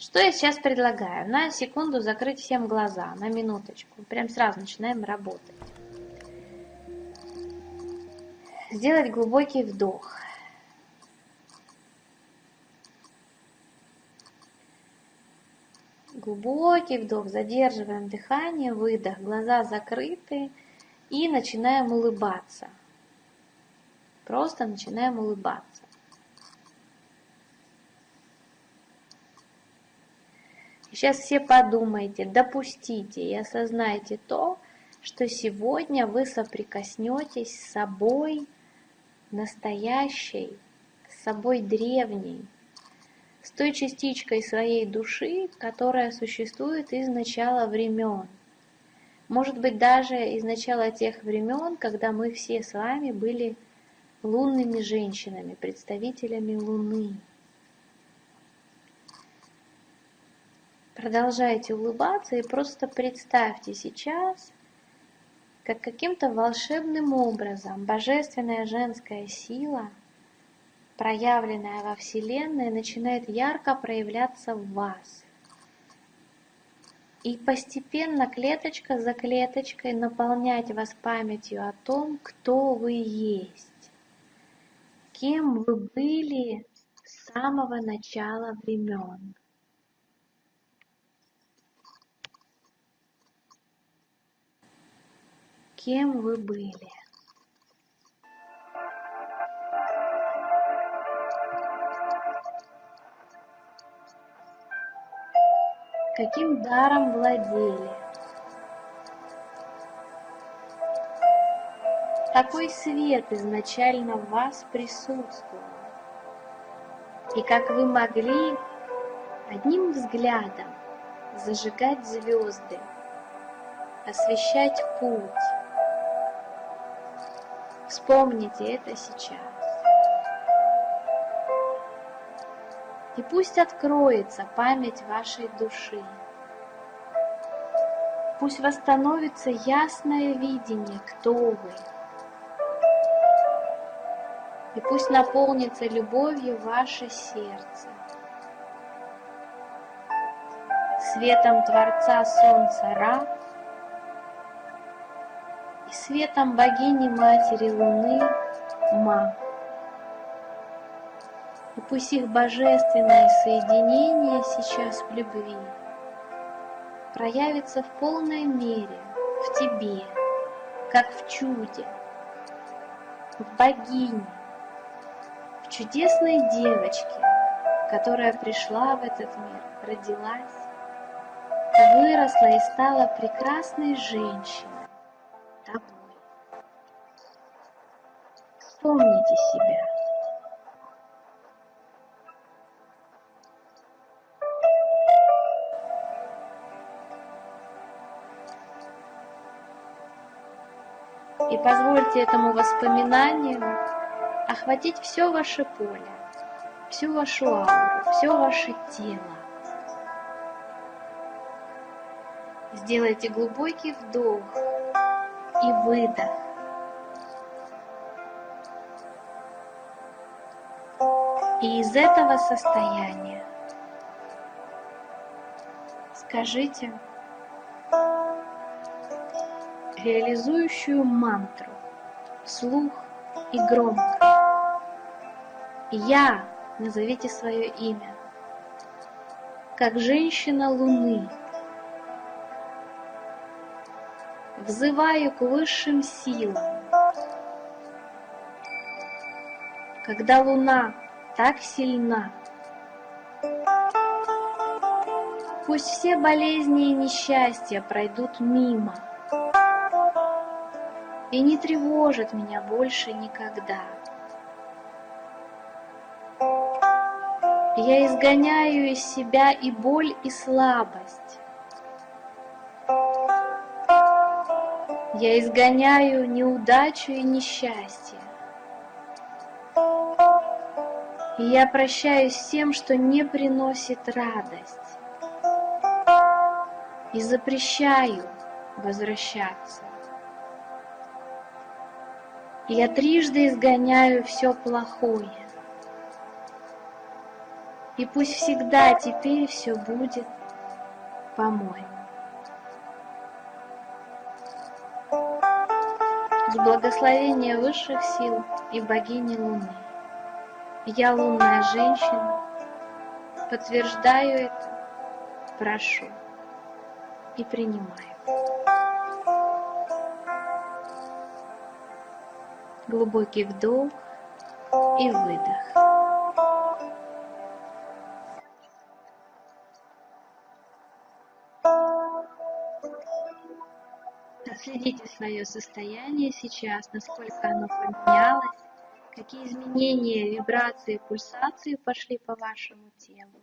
Что я сейчас предлагаю? На секунду закрыть всем глаза, на минуточку. Прям сразу начинаем работать. Сделать глубокий вдох. Глубокий вдох, задерживаем дыхание, выдох, глаза закрыты и начинаем улыбаться. Просто начинаем улыбаться. Сейчас все подумайте, допустите и осознайте то, что сегодня вы соприкоснетесь с собой настоящей, с собой древней, с той частичкой своей души, которая существует из начала времен. Может быть, даже из начала тех времен, когда мы все с вами были лунными женщинами, представителями Луны. Продолжайте улыбаться и просто представьте сейчас, как каким-то волшебным образом божественная женская сила, проявленная во Вселенной, начинает ярко проявляться в вас. И постепенно, клеточка за клеточкой, наполнять вас памятью о том, кто вы есть, кем вы были с самого начала времен. Кем вы были. Каким даром владели? Какой свет изначально в вас присутствовал? И как вы могли одним взглядом зажигать звезды, освещать путь, Вспомните это сейчас. И пусть откроется память вашей души. Пусть восстановится ясное видение, кто вы. И пусть наполнится любовью ваше сердце. Светом Творца Солнца Ра светом богини Матери Луны Ма. И пусть их божественное соединение сейчас в любви проявится в полной мере в тебе, как в чуде, в богине, в чудесной девочке, которая пришла в этот мир, родилась, выросла и стала прекрасной женщиной. Вспомните себя. И позвольте этому воспоминанию охватить все ваше поле, всю вашу ауру, все ваше тело. Сделайте глубокий вдох и выдох. И из этого состояния скажите реализующую мантру вслух и громко. Я, назовите свое имя, как женщина Луны, взываю к высшим силам. Когда луна так сильна, пусть все болезни и несчастья пройдут мимо и не тревожат меня больше никогда. Я изгоняю из себя и боль, и слабость. Я изгоняю неудачу и несчастье. И я прощаюсь с тем, что не приносит радость. И запрещаю возвращаться. И я трижды изгоняю все плохое. И пусть всегда теперь все будет по-моему. С благословения высших сил и богини Луны. Я лунная женщина, подтверждаю это, прошу и принимаю. Глубокий вдох и выдох. Отследите свое состояние сейчас, насколько оно поменялось, какие изменения, вибрации, пульсации пошли по вашему телу.